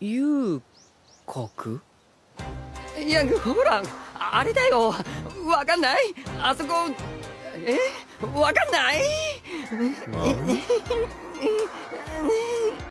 遊郭いやほらあれだよ。わかんない？あそこえ？わかんない？